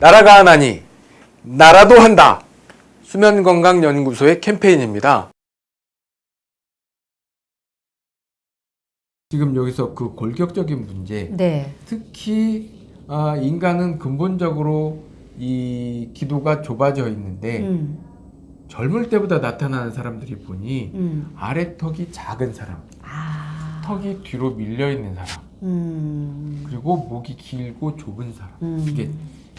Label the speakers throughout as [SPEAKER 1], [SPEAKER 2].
[SPEAKER 1] 나라가 하나니 나라도 한다. 수면건강연구소의 캠페인입니다. 지금 여기서 그 골격적인 문제,
[SPEAKER 2] 네.
[SPEAKER 1] 특히 아, 인간은 근본적으로 이 기도가 좁아져 있는데
[SPEAKER 2] 음,
[SPEAKER 1] 젊을 때보다 나타나는 사람들이 보니
[SPEAKER 2] 음.
[SPEAKER 1] 아래턱이 작은 사람,
[SPEAKER 2] 아.
[SPEAKER 1] 턱이 뒤로 밀려 있는 사람,
[SPEAKER 2] 음.
[SPEAKER 1] 그리고 목이 길고 좁은 사람,
[SPEAKER 2] 음.
[SPEAKER 1] 이게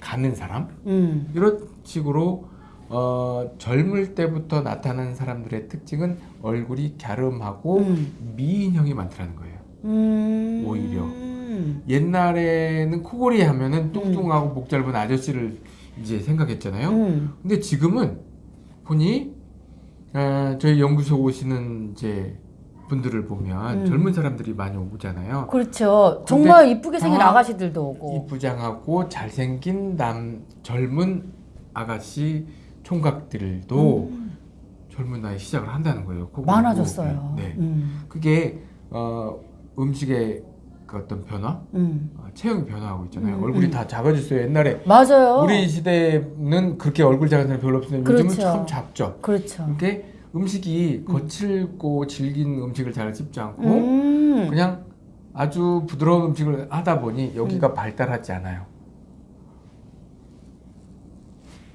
[SPEAKER 1] 가는 사람
[SPEAKER 2] 음.
[SPEAKER 1] 이런 식으로 어, 젊을 때부터 나타나는 사람들의 특징은 얼굴이 갸름하고
[SPEAKER 2] 음.
[SPEAKER 1] 미인형이 많다는 거예요.
[SPEAKER 2] 음.
[SPEAKER 1] 오히려.
[SPEAKER 2] 음.
[SPEAKER 1] 옛날에는 코골이 하면은 뚱뚱하고 목 짧은 아저씨를 이제 생각했잖아요.
[SPEAKER 2] 음.
[SPEAKER 1] 근데 지금은 보니 어, 저희 연구소 오시는 이제 분들을 보면
[SPEAKER 2] 음.
[SPEAKER 1] 젊은 사람들이 많이 오잖아요.
[SPEAKER 2] 그렇죠. 정말 이쁘게 생긴
[SPEAKER 1] 다
[SPEAKER 2] 아가씨들도 오고.
[SPEAKER 1] 이쁘장하고 잘생긴 남 젊은 아가씨 총각들도
[SPEAKER 2] 음.
[SPEAKER 1] 젊은 나이 시작을 한다는 거예요.
[SPEAKER 2] 많아졌어요.
[SPEAKER 1] 네.
[SPEAKER 2] 음.
[SPEAKER 1] 그게 어, 음식의 그 어떤 변화,
[SPEAKER 2] 음.
[SPEAKER 1] 어, 체형이 변화하고 있잖아요.
[SPEAKER 2] 음,
[SPEAKER 1] 얼굴이
[SPEAKER 2] 음.
[SPEAKER 1] 다 작아졌어요. 옛날에
[SPEAKER 2] 맞아요.
[SPEAKER 1] 우리 시대는 그렇게 얼굴 작은 사람 별로 없었는데 요즘은
[SPEAKER 2] 그렇죠.
[SPEAKER 1] 참 작죠.
[SPEAKER 2] 그렇죠.
[SPEAKER 1] 그게 음식이 거칠고 질긴 음식을 잘 씹지 않고
[SPEAKER 2] 음.
[SPEAKER 1] 그냥 아주 부드러운 음식을 하다 보니 여기가 발달하지 않아요.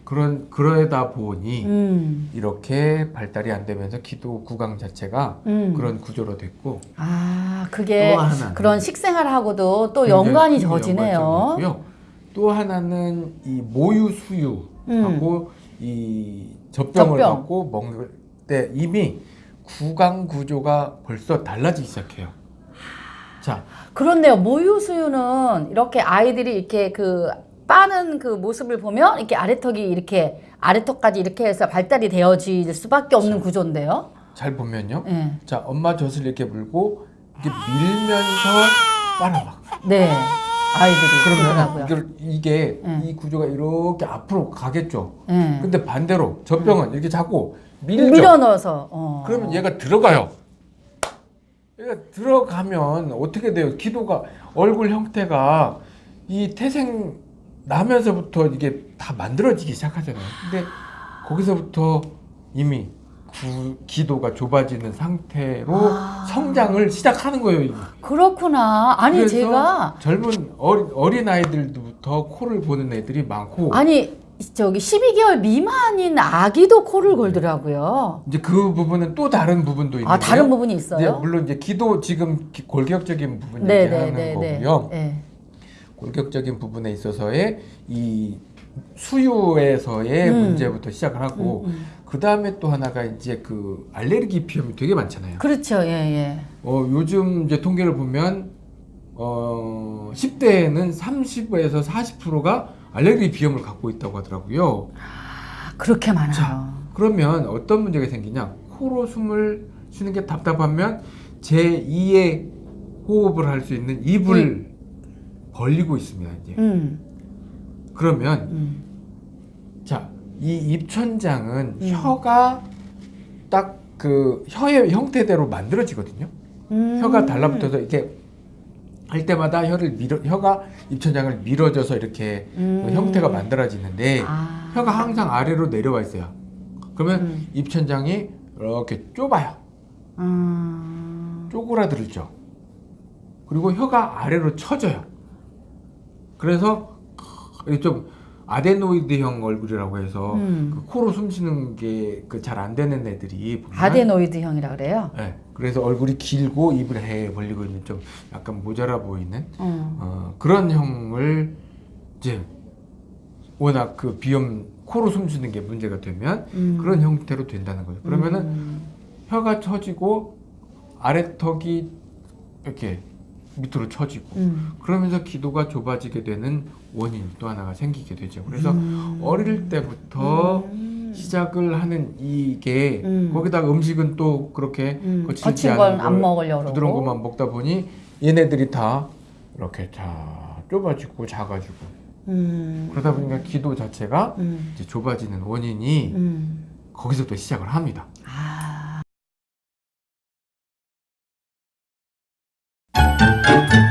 [SPEAKER 1] 그런 그러다 보니
[SPEAKER 2] 음.
[SPEAKER 1] 이렇게 발달이 안 되면서 기도 구강 자체가
[SPEAKER 2] 음.
[SPEAKER 1] 그런 구조로 됐고
[SPEAKER 2] 아, 그게
[SPEAKER 1] 또 하나는
[SPEAKER 2] 그런 식생활하고도 또 연관이.
[SPEAKER 1] 연관성이고요. 또 하나는 이 모유 수유하고 이 젖병을
[SPEAKER 2] 젖병.
[SPEAKER 1] 갖고 먹을 때 이미 구강 구조가 벌써 달라지기 시작해요. 자,
[SPEAKER 2] 그렇네요. 모유 수유는 이렇게 아이들이 이렇게 그 빠는 그 모습을 보면 이렇게 아래턱이 이렇게 아래턱까지 이렇게 해서 발달이 되어질 수밖에 없는 구조인데요.
[SPEAKER 1] 잘 보면요.
[SPEAKER 2] 예.
[SPEAKER 1] 자, 엄마 젖을 이렇게 물고 이렇게 밀면서 빨아막.
[SPEAKER 2] 네. 아이들이
[SPEAKER 1] 그러면. 이걸 이게
[SPEAKER 2] 예.
[SPEAKER 1] 이 구조가 이렇게 앞으로 가겠죠.
[SPEAKER 2] 예.
[SPEAKER 1] 근데 반대로 젖병은 이렇게 자꾸 밀죠.
[SPEAKER 2] 밀어 넣어서 어.
[SPEAKER 1] 그러면 얘가 들어가요. 얘가 들어가면 어떻게 돼요? 기도가 얼굴 형태가 이 태생 나면서부터 이게 다 만들어지기 시작하잖아요. 근데 거기서부터 이미 구, 기도가 좁아지는 상태로
[SPEAKER 2] 아.
[SPEAKER 1] 성장을 시작하는 거예요. 이미.
[SPEAKER 2] 그렇구나. 아니 제가
[SPEAKER 1] 젊은 어린, 어린 아이들부터 코를 보는 애들이 많고
[SPEAKER 2] 아니 저기 12개월 미만인 아기도 코를 골더라고요.
[SPEAKER 1] 이제 그 부분은 또 다른 부분도 있는데요.
[SPEAKER 2] 아 다른 부분이 있어요?
[SPEAKER 1] 물론 이제 기도 지금 기- 골격적인 부분
[SPEAKER 2] 네,
[SPEAKER 1] 얘기하는
[SPEAKER 2] 네, 네, 네.
[SPEAKER 1] 거고요.
[SPEAKER 2] 네.
[SPEAKER 1] 골격적인 부분에 있어서의 이 수유에서의
[SPEAKER 2] 음.
[SPEAKER 1] 문제부터 시작을 하고
[SPEAKER 2] 음, 음.
[SPEAKER 1] 그 다음에 또 하나가 이제 그 알레르기 비염이 되게 많잖아요.
[SPEAKER 2] 그렇죠. 예, 예.
[SPEAKER 1] 어, 요즘 이제 통계를 보면 어, 10대에는 30에서 40%가 알레르기 비염을 갖고 있다고 하더라고요.
[SPEAKER 2] 아, 그렇게 많아요.
[SPEAKER 1] 자, 그러면 어떤 문제가 생기냐? 코로 숨을 쉬는 게 답답하면 제2의 호흡을 할 수 있는 입을 벌리고 있습니다. 이제.
[SPEAKER 2] 음.
[SPEAKER 1] 그러면
[SPEAKER 2] 음.
[SPEAKER 1] 자, 이 입천장은
[SPEAKER 2] 음.
[SPEAKER 1] 혀가 딱 그 혀의 형태대로 만들어지거든요.
[SPEAKER 2] 음.
[SPEAKER 1] 혀가 달라붙어서 이렇게 할 때마다 혀를 밀어 혀가 입천장을 밀어줘서 이렇게
[SPEAKER 2] 음.
[SPEAKER 1] 그 형태가 만들어지는데
[SPEAKER 2] 아.
[SPEAKER 1] 혀가 항상 아래로 내려와 있어요. 그러면
[SPEAKER 2] 음.
[SPEAKER 1] 입천장이 이렇게 좁아요.
[SPEAKER 2] 음.
[SPEAKER 1] 쪼그라들죠. 그리고 혀가 아래로 처져요. 그래서 좀 아데노이드형 얼굴이라고 해서
[SPEAKER 2] 음.
[SPEAKER 1] 그 코로 숨 쉬는 게 그 잘 안 되는 애들이 보면
[SPEAKER 2] 아데노이드형이라 그래요.
[SPEAKER 1] 네, 그래서 얼굴이 길고 입을 해 벌리고 있는 좀 약간 모자라 보이는
[SPEAKER 2] 음.
[SPEAKER 1] 어, 그런 형을 이제 워낙 그 비염 코로 숨 쉬는 게 문제가 되면
[SPEAKER 2] 음.
[SPEAKER 1] 그런 형태로 된다는 거죠. 그러면은
[SPEAKER 2] 음.
[SPEAKER 1] 혀가 처지고 아래턱이 이렇게 밑으로 처지고
[SPEAKER 2] 음.
[SPEAKER 1] 그러면서 기도가 좁아지게 되는 원인 또 하나가 생기게 되죠. 그래서
[SPEAKER 2] 음.
[SPEAKER 1] 어릴 때부터
[SPEAKER 2] 음.
[SPEAKER 1] 시작을 하는 이게
[SPEAKER 2] 음.
[SPEAKER 1] 거기다가 음식은 또 그렇게
[SPEAKER 2] 음.
[SPEAKER 1] 거칠지 않은
[SPEAKER 2] 안 먹으려고
[SPEAKER 1] 부드러운. 것만 먹다 보니 얘네들이 다 이렇게 다 좁아지고 작아지고
[SPEAKER 2] 음.
[SPEAKER 1] 그러다 보니까 기도 자체가 좁아지는 원인이
[SPEAKER 2] 음.
[SPEAKER 1] 거기서부터 시작을 합니다. Thank you.